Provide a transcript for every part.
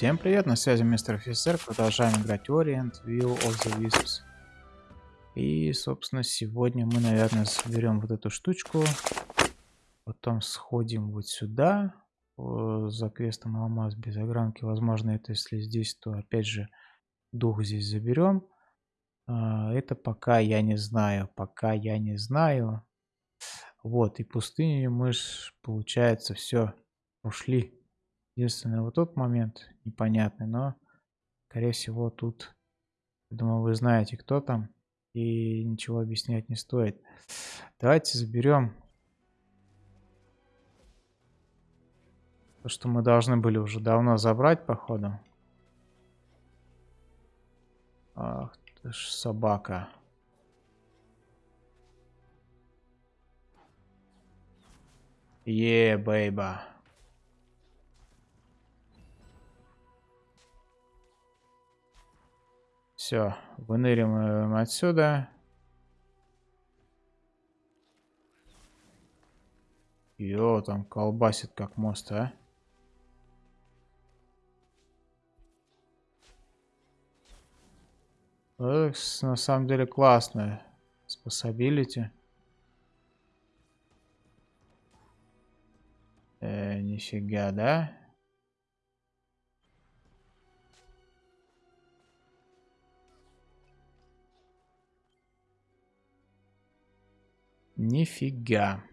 Всем привет, на связи мистер офицер, продолжаем играть Orient Will of the Wisps. И, собственно, сегодня мы, наверное, соберем вот эту штучку, потом сходим вот сюда, за квестом алмаз без огранки, возможно, это если здесь, то опять же дух здесь заберем. А, это пока я не знаю, пока я не знаю. Вот, и пустыню мы, получается, все, ушли. Единственное, вот тот момент непонятный, но, скорее всего, тут, думаю, вы знаете, кто там, и ничего объяснять не стоит. Давайте заберем то, что мы должны были уже давно забрать, походу. Ах ты ж собака. Е, yeah, бейба. Все, выныриваем отсюда. Йо, там колбасит как мост, а. Это, на самом деле классная способилити. Э, нифига, да? Нифига.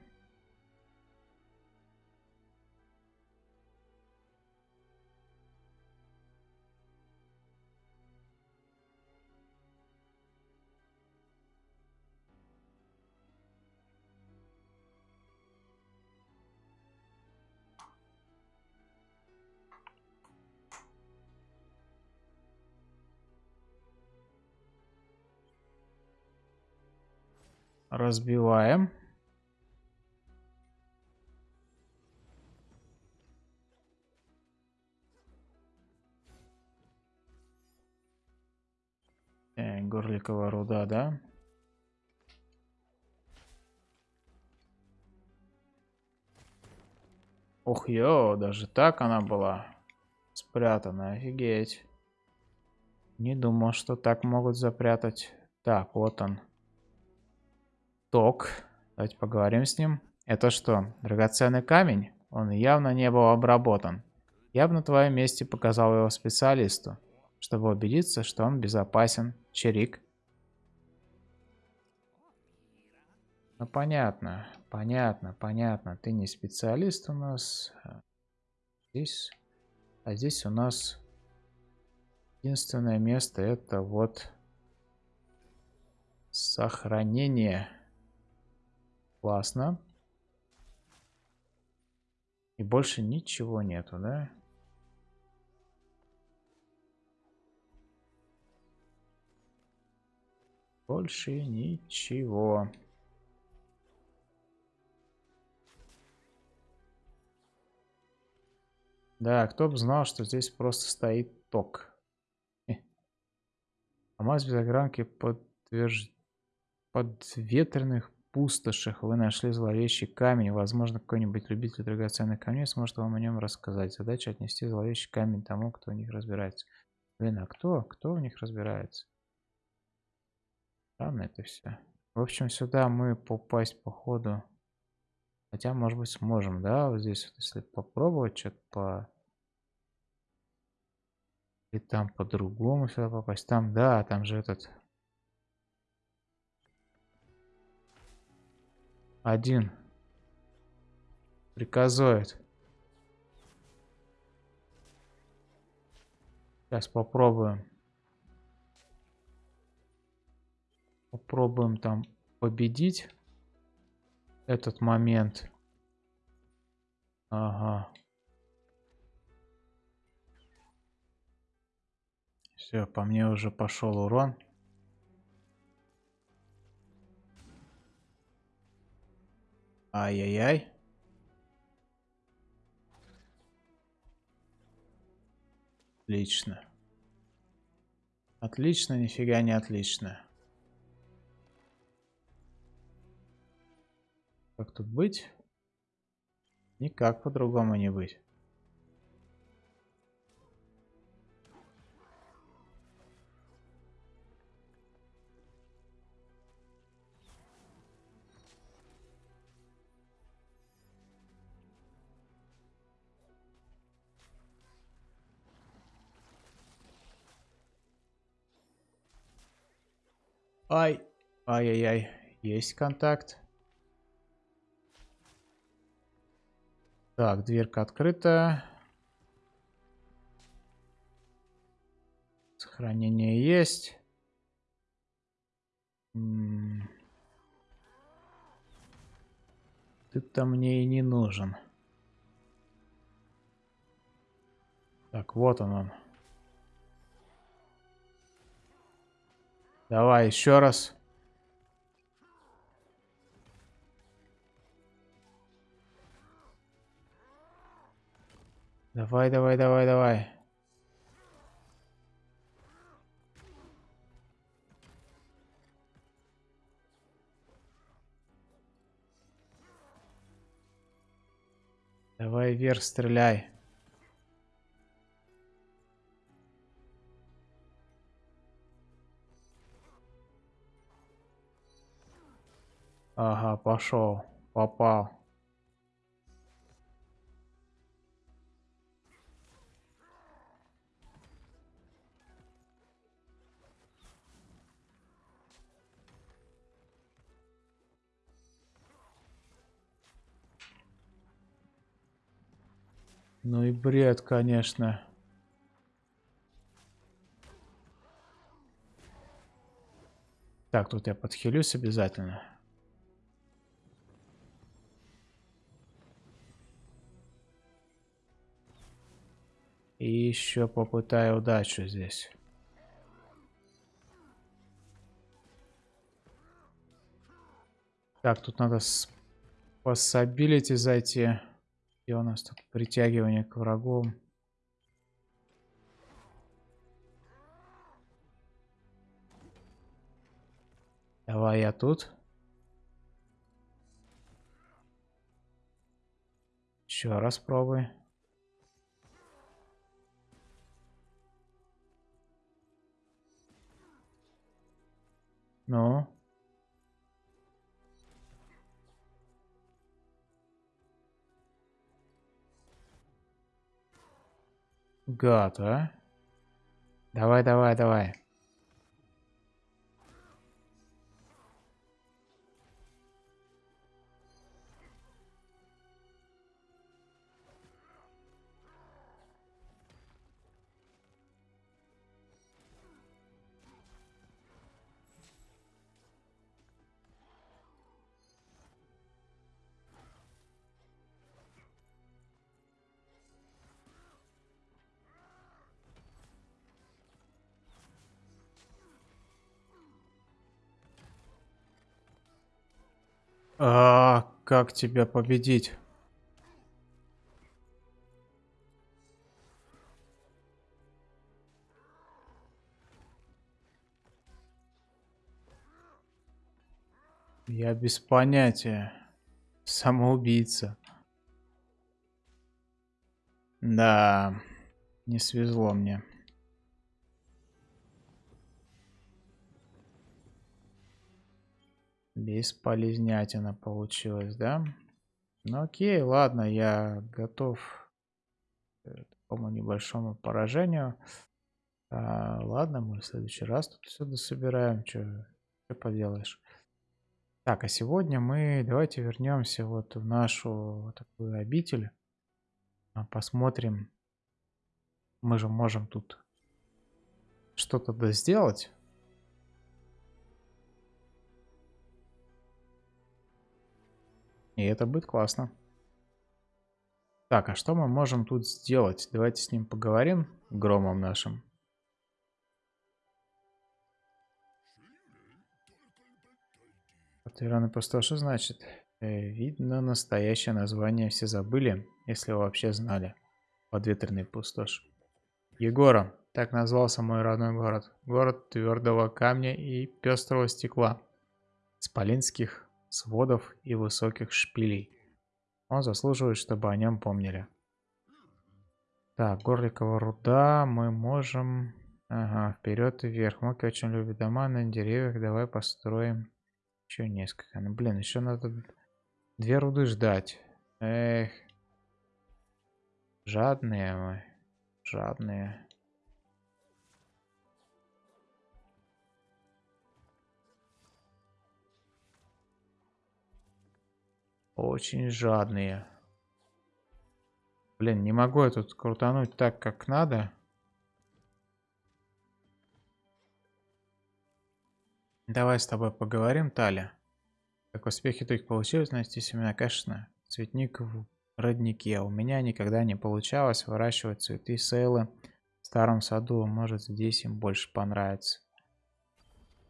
Разбиваем. Э, горликовая руда, да? Ох, ё, даже так она была спрятана, офигеть. Не думал, что так могут запрятать. Так, вот он. Ток. Давайте поговорим с ним. Это что, драгоценный камень? Он явно не был обработан. Я бы на твоем месте показал его специалисту, чтобы убедиться, что он безопасен. Чирик. Ну понятно, понятно, понятно. Ты не специалист у нас. Здесь, а здесь у нас единственное место это вот сохранение. Классно. И больше ничего нету, да? Больше ничего. Да, кто бы знал, что здесь просто стоит ток. Алмаз без огранки подтвержд... подветренных пустошах вы нашли зловещий камень. Возможно, какой-нибудь любитель драгоценных камней сможет вам о нем рассказать. Задача отнести зловещий камень тому, кто в них разбирается. Блин, а кто? Кто в них разбирается? Странно это все. В общем, сюда мы попасть по ходу. Хотя, может быть, сможем, да? Вот здесь, вот, если попробовать что-то по... И там по-другому сюда попасть. Там, да, там же этот Один. Приказывает. Сейчас попробуем. Попробуем там победить этот момент. Ага. Все, по мне уже пошел урон. Ай-яй-яй. Отлично. Отлично, нифига не отлично. Как тут быть? Никак по-другому не быть. Ай. Ай-яй-яй. Есть контакт. Так, дверка открыта. Сохранение есть. Ты-то мне и не нужен. Так, вот он он. Давай еще раз. Давай, давай, давай, давай. Давай вверх стреляй. Ага, пошел. Попал. Ну и бред, конечно. Так, тут я подхилюсь обязательно. И еще попытаю удачу здесь. Так, тут надо с зайти. Где у нас тут притягивание к врагу? Давай я тут. Еще раз пробуй. Ну? Гад, а? Давай, давай, давай. А, как тебя победить? Я без понятия. Самоубийца. Да, не свезло мне. Бесполезнятина получилось, да? Ну окей, ладно, я готов к такому небольшому поражению. А, ладно, мы в следующий раз тут все дособираем. Что поделаешь? Так, а сегодня мы давайте вернемся вот в нашу такую обитель. А, посмотрим. Мы же можем тут что-то сделать. И это будет классно. Так, а что мы можем тут сделать? Давайте с ним поговорим, громом нашим. Пустой, что значит? Э, видно, настоящее название все забыли, если вообще знали. Подветренный пустошь. Егора, так назвался мой родной город. Город твердого камня и пестрого стекла. Спалинских сводов и высоких шпилей. Он заслуживает, чтобы о нем помнили. Так, Горликова руда мы можем... Ага, вперед и вверх. Моки очень любит дома на деревьях. Давай построим еще несколько. Ну, блин, еще надо две руды ждать. Эх. Жадные мы. Жадные. Очень жадные. Блин, не могу я тут крутануть так, как надо. Давай с тобой поговорим, Таля. Как успехи только получилось найти семена, конечно, цветник в роднике. У меня никогда не получалось выращивать цветы сейлы в старом саду. Может, здесь им больше понравится.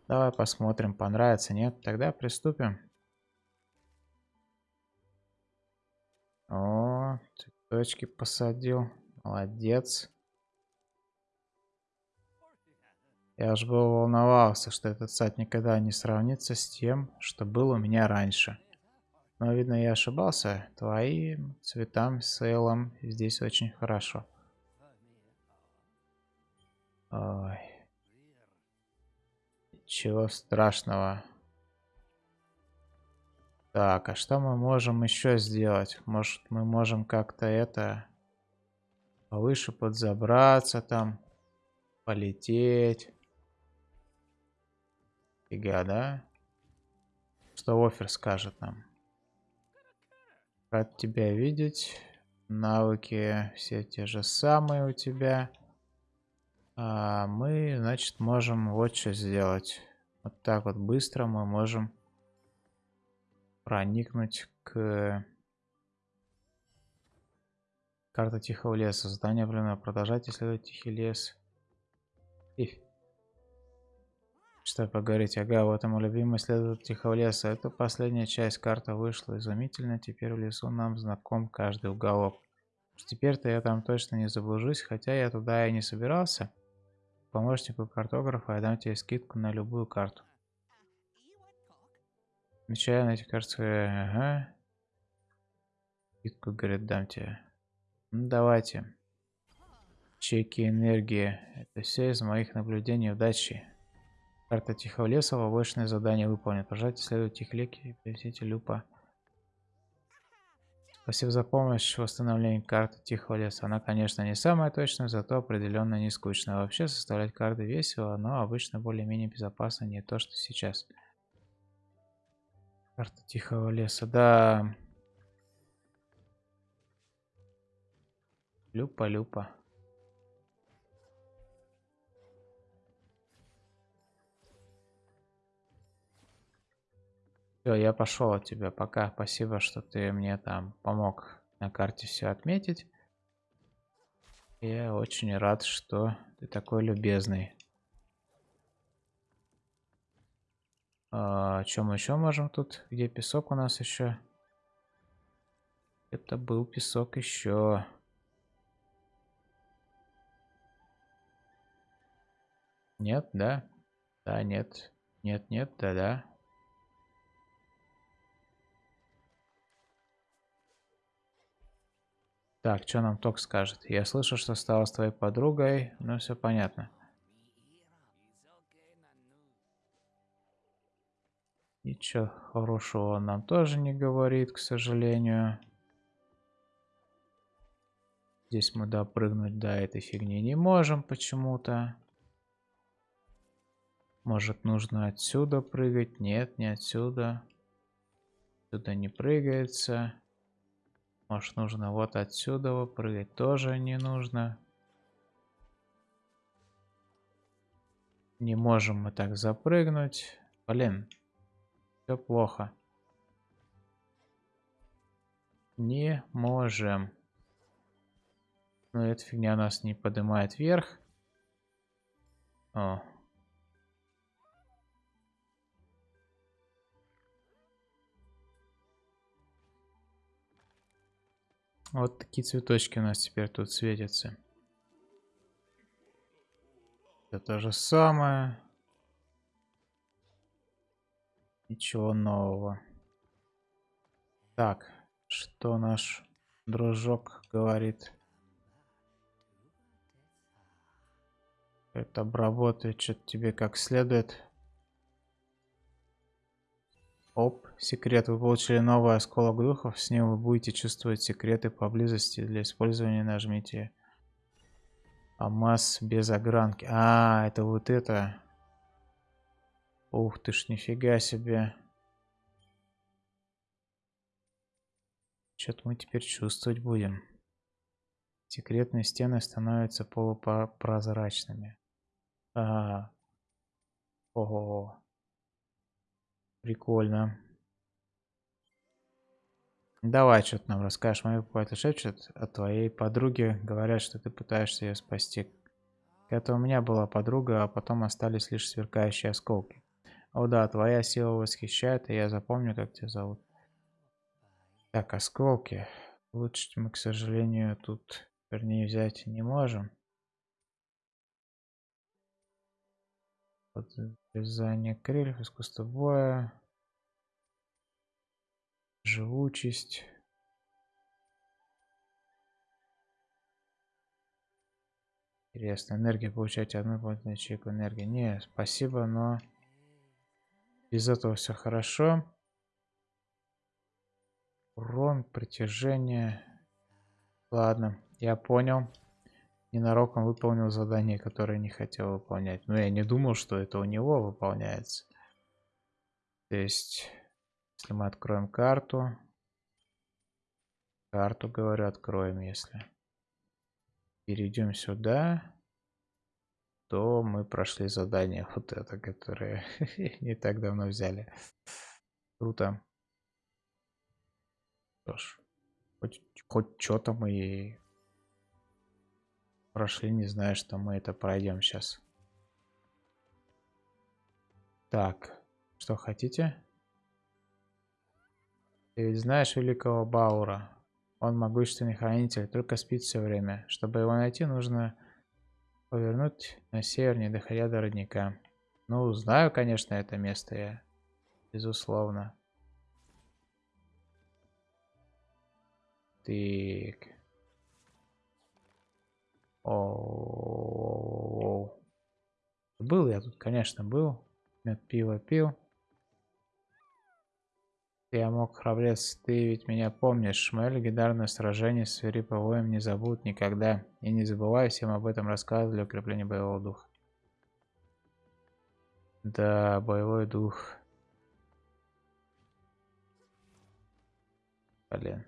Давай посмотрим, понравится, нет? Тогда приступим. О, цветочки посадил. Молодец. Я уж был волновался, что этот сад никогда не сравнится с тем, что было у меня раньше. Но, видно, я ошибался. Твоим цветам, сейлом здесь очень хорошо. Ой. Ничего страшного. Так, а что мы можем еще сделать? Может, мы можем как-то это... Повыше подзабраться там. Полететь. Фига, да? Что офер скажет нам? Рад тебя видеть. Навыки все те же самые у тебя. А мы, значит, можем вот что сделать. Вот так вот быстро мы можем проникнуть к... Карта Тихого леса. Задание временно продолжать исследовать Тихий лес. И что поговорить? Ага, вот ему любимый следует Тихого леса. Это последняя часть карты вышла изумительно. Теперь в лесу нам знаком каждый уголок. Теперь-то я там точно не заблужусь, хотя я туда и не собирался. Помощнику картографа я дам тебе скидку на любую карту. Отмечаю на эти карты. Ага. Скидку, говорит, дам тебе. Ну, давайте. Чеки энергии. Это все из моих наблюдений. Удачи. Карта Тихого леса, побочное задание выполнит. Пожалуйста, следуйте Тихолеки и привезите Люпа. Спасибо за помощь в восстановлении карты Тихого леса. Она, конечно, не самая точная, зато определенно не скучная. Вообще, составлять карты весело, но обычно более-менее безопасно, не то, что сейчас. Карта Тихого леса, да. Люпа-люпа. Все, я пошел от тебя. Пока. Спасибо, что ты мне там помог на карте все отметить. Я очень рад, что ты такой любезный. А, чем мы еще можем тут? Где песок у нас еще? Это был песок еще. Нет, да? Да, нет. Нет, нет, да, да. Так, что нам ток скажет? Я слышу, что стала с твоей подругой, но все понятно. Ничего хорошего он нам тоже не говорит, к сожалению. Здесь мы допрыгнуть до этой фигни не можем почему-то. Может, нужно отсюда прыгать? Нет, не отсюда. Сюда не прыгается. Может нужно вот отсюда прыгать тоже не нужно. Не можем мы так запрыгнуть. Блин, все плохо. Не можем. Но эта фигня нас не поднимает вверх. О, Вот такие цветочки у нас теперь тут светятся. Это то же самое. Ничего нового. Так, что наш дружок говорит? Это обработает что-то тебе как следует. Оп, секрет. Вы получили новый осколок духов. С ним вы будете чувствовать секреты поблизости. Для использования нажмите Амаз без огранки. А, это вот это. Ух ты ж, нифига себе. Что-то мы теперь чувствовать будем. Секретные стены становятся полупрозрачными. Ага. Ого. Прикольно. Давай, что ты нам расскажешь. Мои какой-то шепчет о твоей подруге. Говорят, что ты пытаешься ее спасти. Это у меня была подруга, а потом остались лишь сверкающие осколки. О да, твоя сила восхищает, и я запомню, как тебя зовут. Так, осколки. Улучшить мы, к сожалению, тут, вернее, взять не можем. Вязание крыльев, искусство боя. Живучесть. Интересно, энергия получаете одну дополнительную ячейку энергии. Не, спасибо, но без этого все хорошо. Урон, притяжение. Ладно, я понял. Ненароком выполнил задание, которое не хотел выполнять. Но я не думал, что это у него выполняется. То есть, если мы откроем карту. Карту, говорю, откроем, если перейдем сюда, то мы прошли задание вот это, которое не так давно взяли. Круто. Что ж, хоть, хоть что-то мы прошли, не знаю, что мы это пройдем сейчас. Так, что хотите? Ты ведь знаешь великого Баура? Он могущественный хранитель, только спит все время. Чтобы его найти, нужно повернуть на север, не доходя до родника. Ну, знаю, конечно, это место я. Безусловно. Так. О, Был я тут, конечно, был. Мед пиво пил. Я мог, храбрец, ты ведь меня помнишь. Мое легендарное сражение с свирепым не забудут никогда. И не забывай всем об этом рассказывать для укрепления боевого духа. Да, боевой дух. Блин.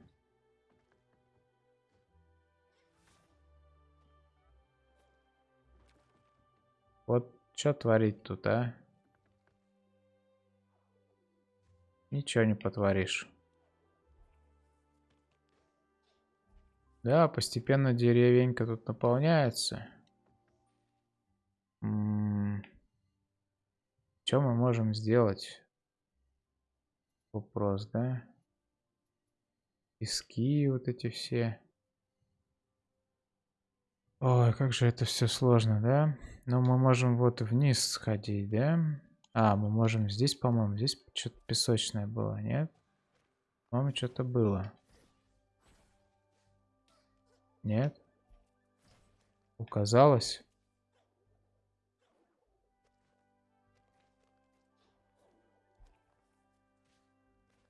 Вот что творить тут, а? Ничего не потворишь. Да, постепенно деревенька тут наполняется. М -м Что мы можем сделать? Вопрос, да? Пески вот эти все. Ой, как же это все сложно, да? Но мы можем вот вниз сходить, да? А, мы можем здесь, по-моему, здесь что-то песочное было, нет? По-моему, что-то было. Нет? Указалось?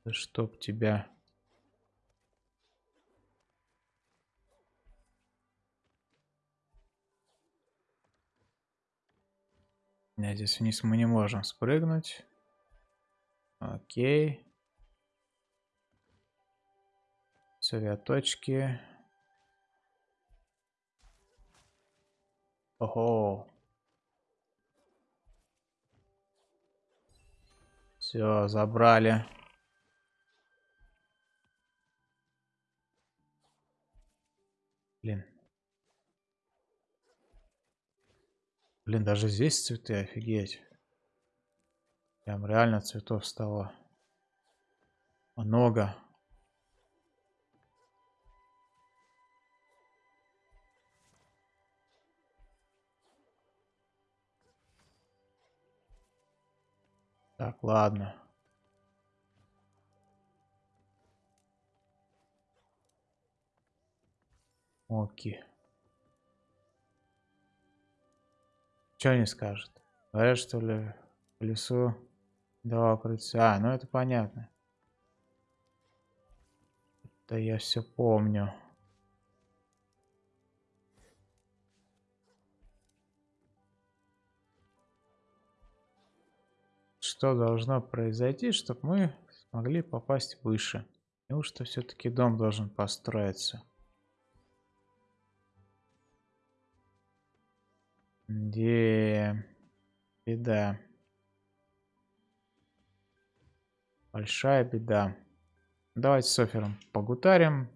Да чтоб тебя... Нет, здесь вниз мы не можем спрыгнуть. Окей. Цветочки. Ого. Все, забрали. Блин. Блин, даже здесь цветы, офигеть. Прям реально цветов стало много. Так, ладно. Окей. Что они скажут? Говорят, что ли, в лесу два укрытия. А, ну это понятно. Да я все помню. Что должно произойти, чтобы мы смогли попасть выше? Неужто все-таки дом должен построиться? Где беда? Большая беда. Давайте с Офером погутарим.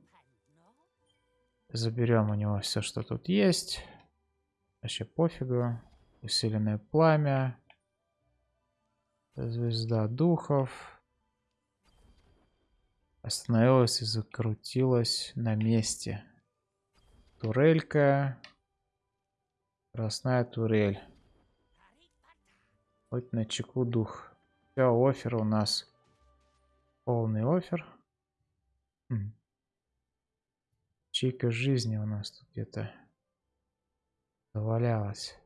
Заберем у него все, что тут есть. Вообще пофигу. Усиленное пламя. Звезда духов. Остановилась и закрутилась на месте. Турелька. Красная турель. Хоть на чеку дух. Все, офер у нас. Полный офер. Хм. Чейка жизни у нас тут где-то завалялась.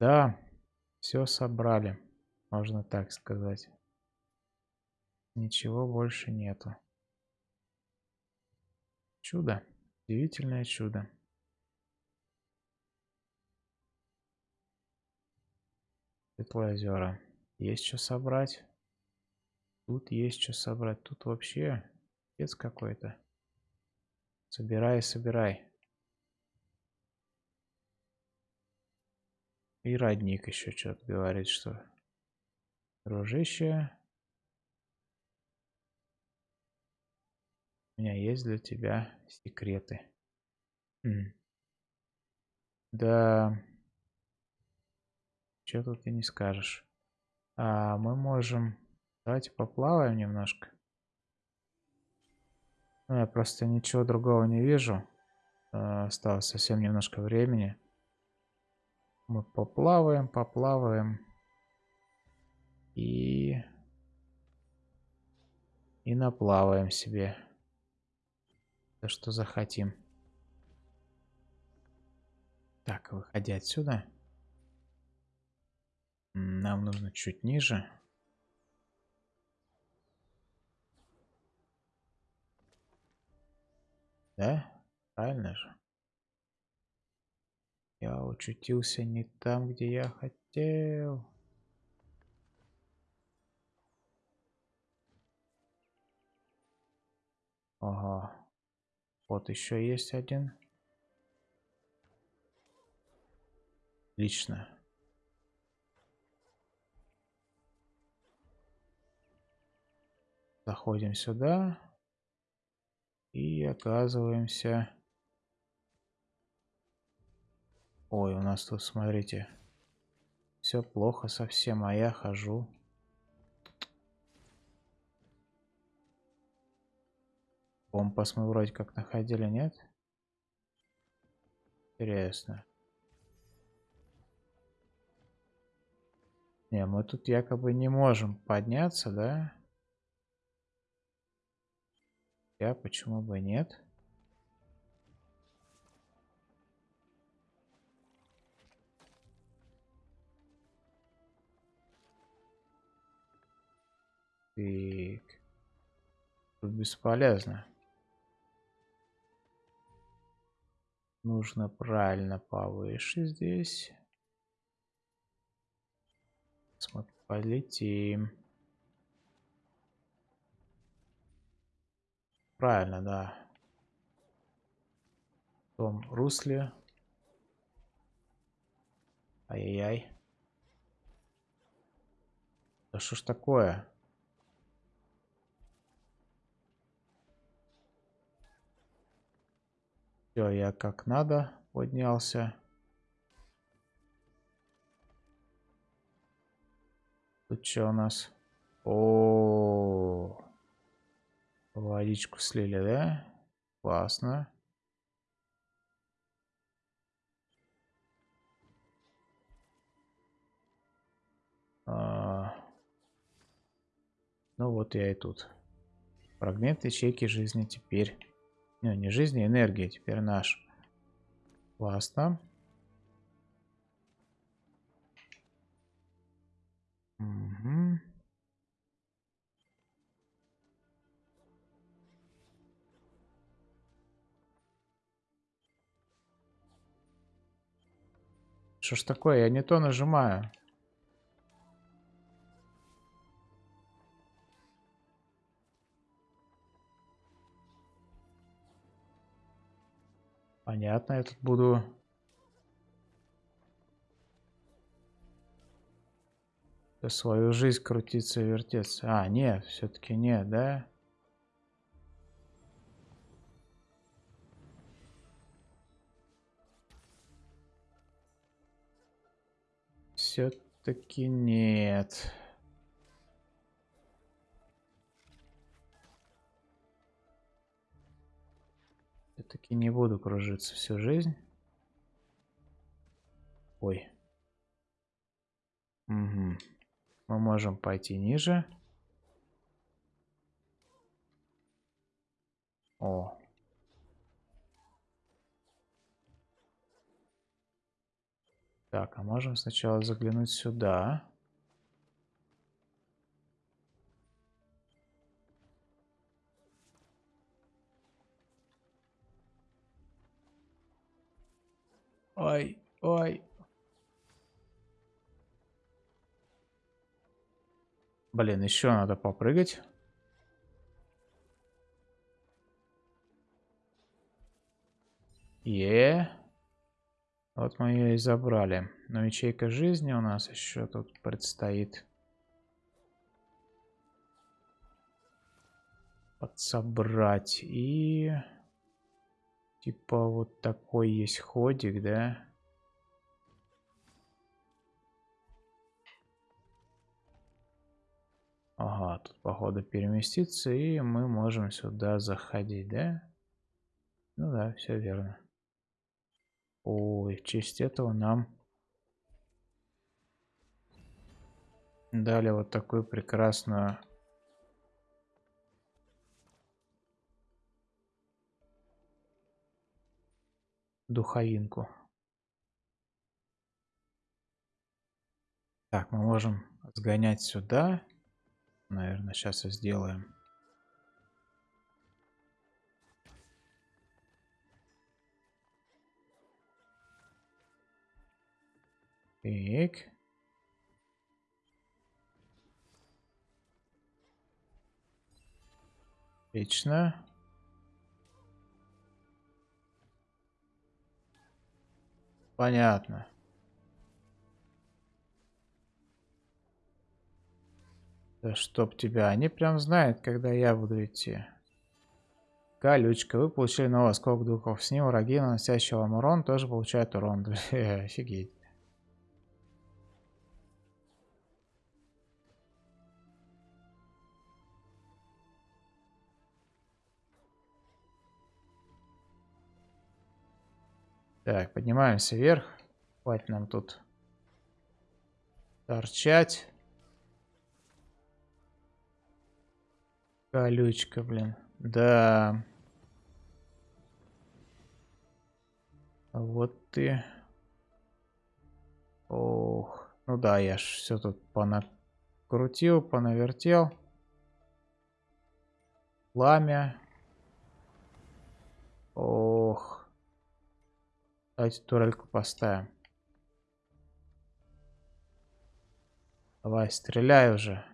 Да, все собрали, можно так сказать. Ничего больше нету. Чудо. Удивительное чудо. Светлые озера. Есть что собрать. Тут есть что собрать. Тут вообще пец какой-то. Собирай, собирай. И родник еще что-то говорит, что... Дружище, У меня есть для тебя секреты. М. Да. Что тут ты не скажешь? А мы можем... Давайте поплаваем немножко. Ну, я просто ничего другого не вижу. А, осталось совсем немножко времени. Мы поплаваем, поплаваем. И... И наплаваем себе то, что захотим. Так, выходя отсюда. Нам нужно чуть ниже. Да? Правильно же? Я учутился не там, где я хотел. Ага. Вот еще есть один. Отлично. Заходим сюда. И оказываемся... Ой, у нас тут, смотрите, все плохо совсем, а я хожу. Компас мы вроде как находили, нет? Интересно. Не, мы тут якобы не можем подняться, да? Я почему бы нет? Так. Тут бесполезно. Нужно правильно повыше здесь. Смотри, полетим. Правильно, да. В том русле. Ай-яй-яй. Да что ж такое? Все, я как надо поднялся. Тут что у нас? О, водичку слили, да? Классно. А... Ну вот я и тут. Фрагмент ячейки жизни теперь не, не жизнь, а энергия теперь наш. Классно. Угу. Что ж такое? Я не то нажимаю. Понятно, я тут буду... свою жизнь крутиться и вертеться. А, нет, все-таки нет, да? Все-таки нет. Все-таки не буду кружиться всю жизнь. Ой. Угу. Мы можем пойти ниже. О. Так, а можем сначала заглянуть сюда. Ой, ой. Блин, еще надо попрыгать. Е. Вот мы ее и забрали. Но ячейка жизни у нас еще тут предстоит. Подсобрать. И... Типа вот такой есть ходик, да? Ага, тут походу переместиться, и мы можем сюда заходить, да? Ну да, все верно. Ой, в честь этого нам дали вот такую прекрасную духовинку. Так, мы можем сгонять сюда. Наверное, сейчас и сделаем. Так. Отлично. Понятно. Да чтоб тебя. Они прям знают, когда я буду идти. Колючка. Вы получили новый осколок духов. С ним враги, наносящие вам урон, тоже получают урон. Офигеть. Так, поднимаемся вверх. Хватит нам тут торчать. Колючка, блин. Да. Вот ты. Ох. Ну да, я ж все тут понакрутил, понавертел. Пламя. Ох. Давайте турельку поставим. Давай, стреляй уже.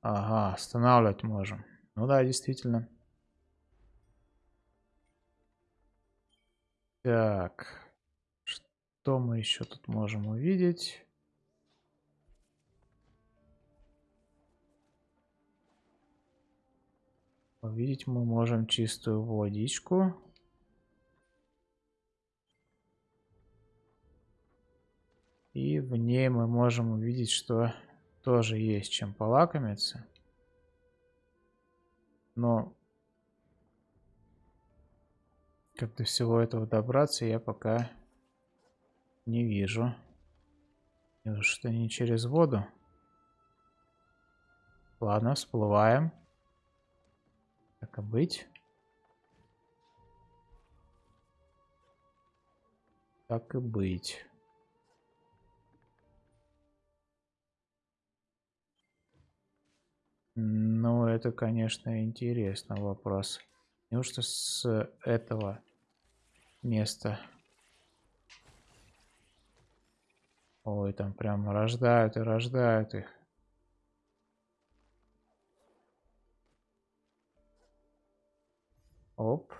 Ага, останавливать можем. Ну да, действительно. Так. Что мы еще тут можем увидеть? Увидеть мы можем чистую водичку. И в ней мы можем увидеть, что тоже есть чем полакомиться. Но как до всего этого добраться я пока не вижу. Что не через воду. Ладно, всплываем. Так и быть. Так и быть. Ну, это, конечно, интересный вопрос. Неужто с этого места... Ой, там прям рождают и рождают их. Оп.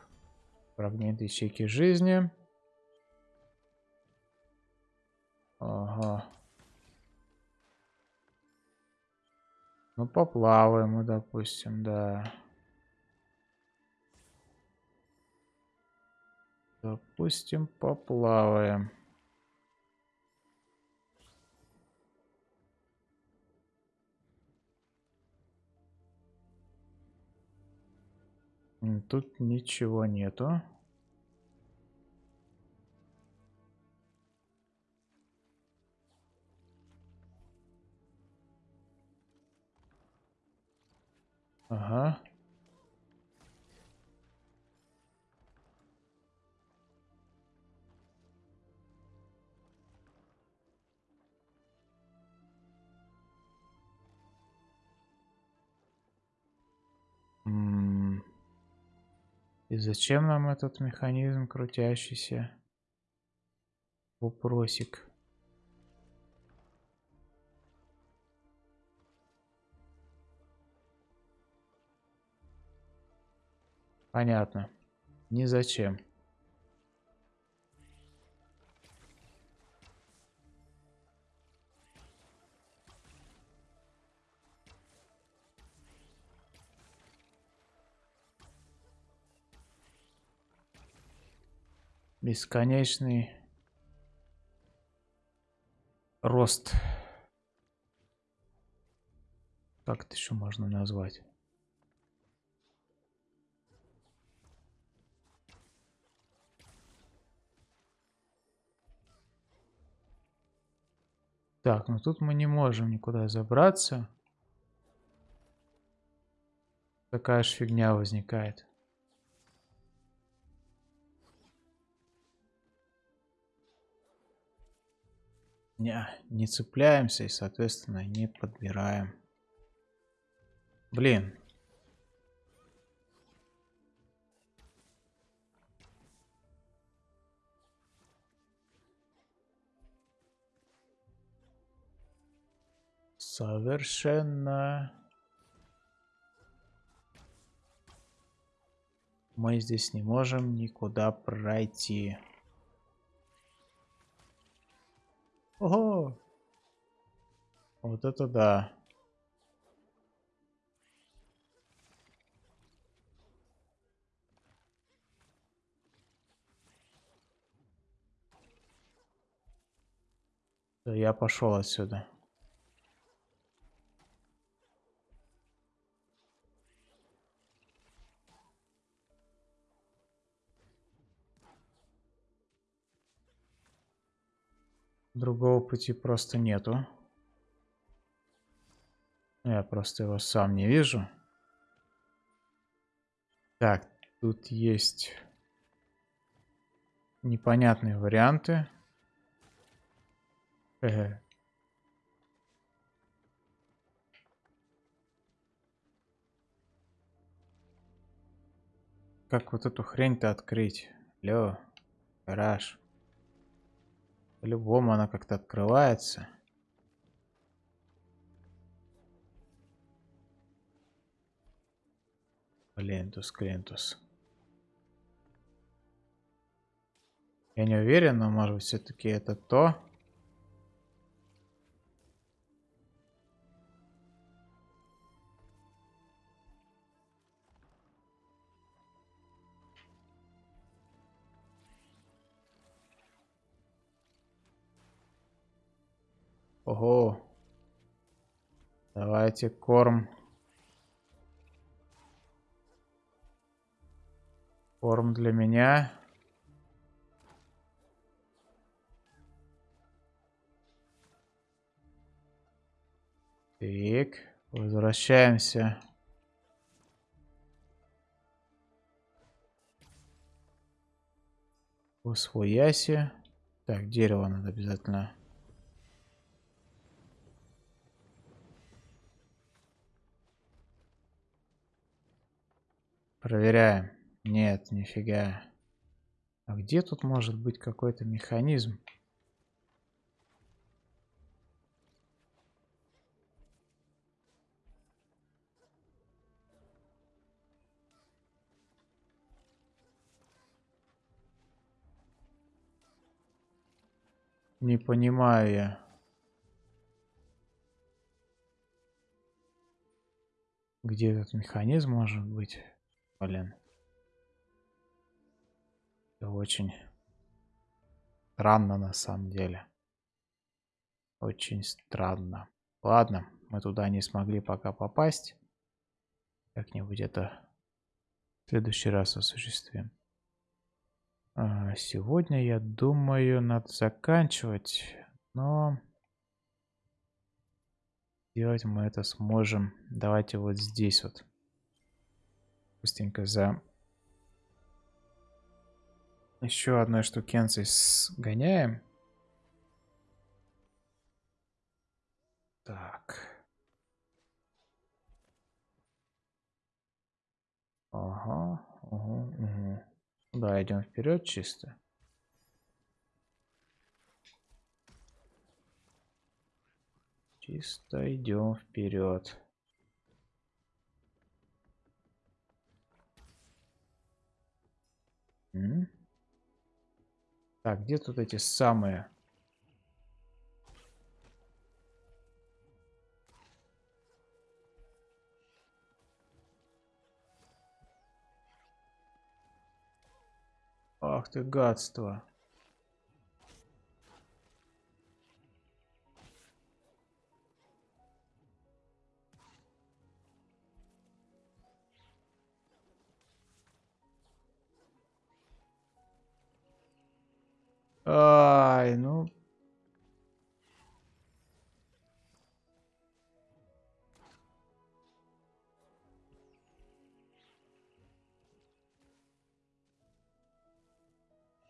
Фрагмент ячейки жизни. Ага. Ну, поплаваем мы, допустим, да. Допустим, поплаваем. Тут ничего нету. Ага. И зачем нам этот механизм крутящийся? Вопросик. Понятно. Ни зачем. Бесконечный рост. Как это еще можно назвать? Так, ну тут мы не можем никуда забраться. Такая же фигня возникает. Не, не цепляемся и, соответственно, не подбираем. Блин. Совершенно. Мы здесь не можем никуда пройти. Ого! Вот это да. Я пошел отсюда. Другого пути просто нету. Я просто его сам не вижу. Так, тут есть непонятные варианты. Э Как вот эту хрень-то открыть? Лё, гараж. По-любому она как-то открывается. Клентус, Клентус. Я не уверен, но может быть все-таки это то. Ого. Давайте корм. Корм для меня. Так, возвращаемся. В свояси. Так, дерево надо обязательно Проверяем. Нет, нифига. А где тут может быть какой-то механизм? Не понимаю я. Где этот механизм может быть? Блин. Это очень странно на самом деле. Очень странно. Ладно, мы туда не смогли пока попасть. Как-нибудь это в следующий раз осуществим. А, сегодня, я думаю, надо заканчивать, но делать мы это сможем. Давайте вот здесь вот быстренько за еще одной штукенцей сгоняем. Так. Ага, угу, угу. Да, идем вперед чисто. Чисто идем вперед. Так, где тут эти самые? Ах ты гадство. Ай, ну...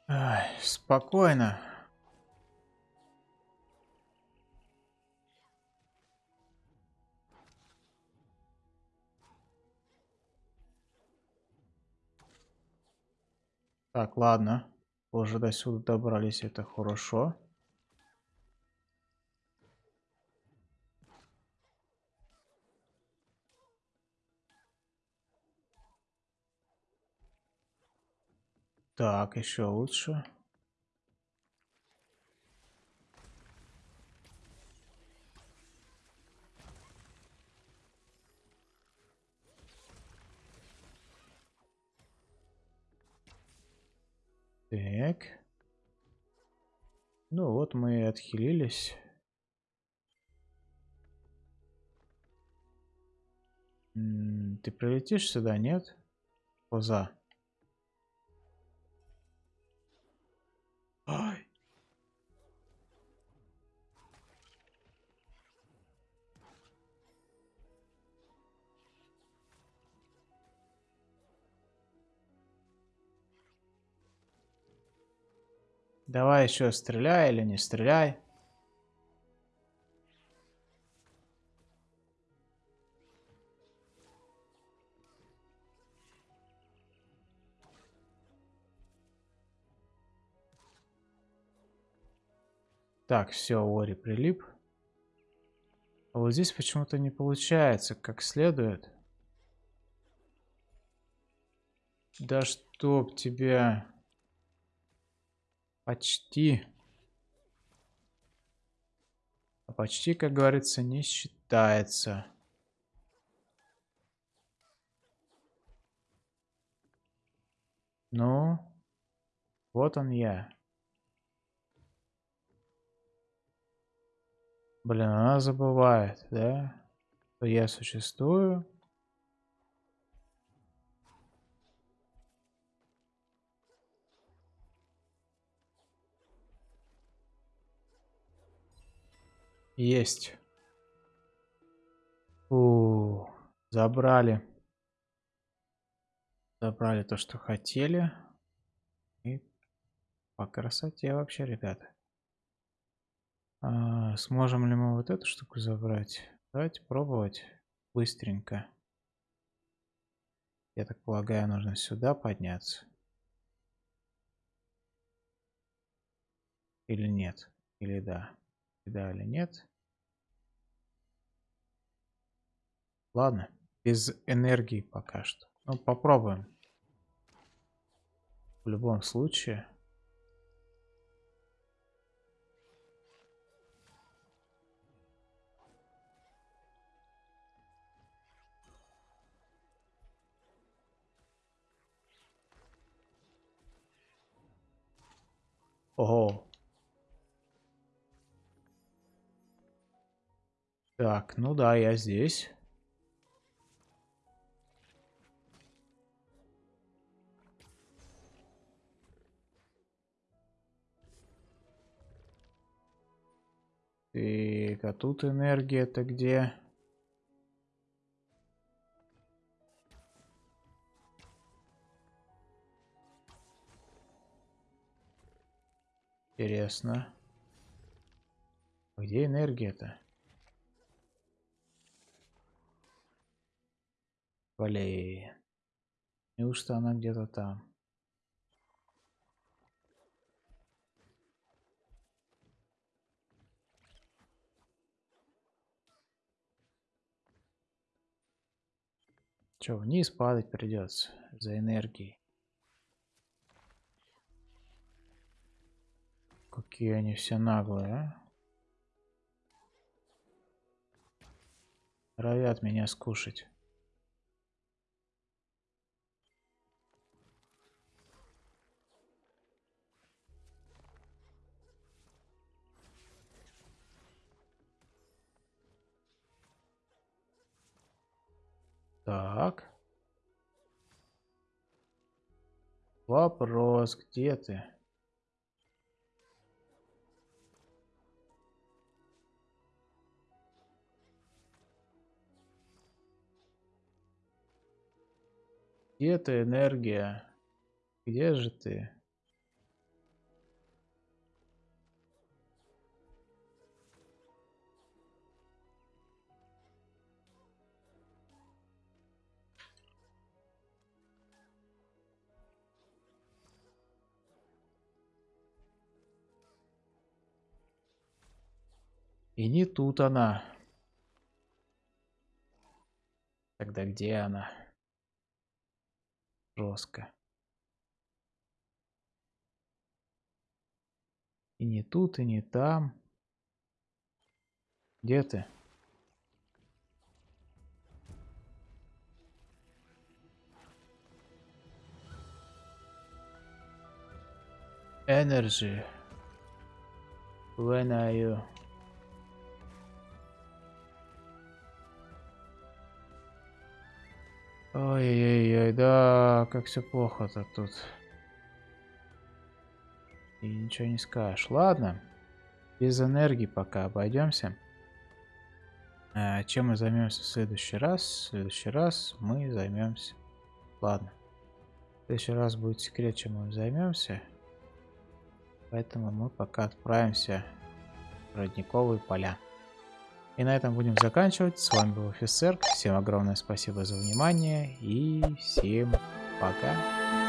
Ай, спокойно. Так, ладно. Уже до сюда добрались, это хорошо. Так, еще лучше. Так. Ну вот мы и отхилились. ты прилетишь сюда, нет? Поза. Ай. Давай еще стреляй или не стреляй. Так, все, Ори прилип. А вот здесь почему-то не получается как следует. Да чтоб тебя... Почти. А почти, как говорится, не считается. Ну, вот он я. Блин, она забывает, да? Я существую. Есть. У, забрали. Забрали то, что хотели. И по красоте вообще, ребята. А, сможем ли мы вот эту штуку забрать? Давайте пробовать быстренько. Я так полагаю, нужно сюда подняться. Или нет? Или да? Да или нет. Ладно, без энергии пока что. Ну, попробуем. В любом случае. Ого, Так, ну да, я здесь. Так, а тут энергия-то где? Интересно. Где энергия-то? Блин. Неужто она где-то там? Че, вниз падать придется за энергией. Какие они все наглые, а? Равят меня скушать. Так. Вопрос, где ты? Где ты, энергия? Где же ты? И не тут она. Тогда где она? Жестко. И не тут, и не там. Где ты? Energy. When are you? Ой-ой-ой, да, как все плохо-то тут. И ничего не скажешь. Ладно, без энергии пока обойдемся. А, чем мы займемся в следующий раз? В следующий раз мы займемся... Ладно. В следующий раз будет секрет, чем мы займемся. Поэтому мы пока отправимся в родниковые поля. И на этом будем заканчивать. С вами был офицер. Всем огромное спасибо за внимание и всем пока.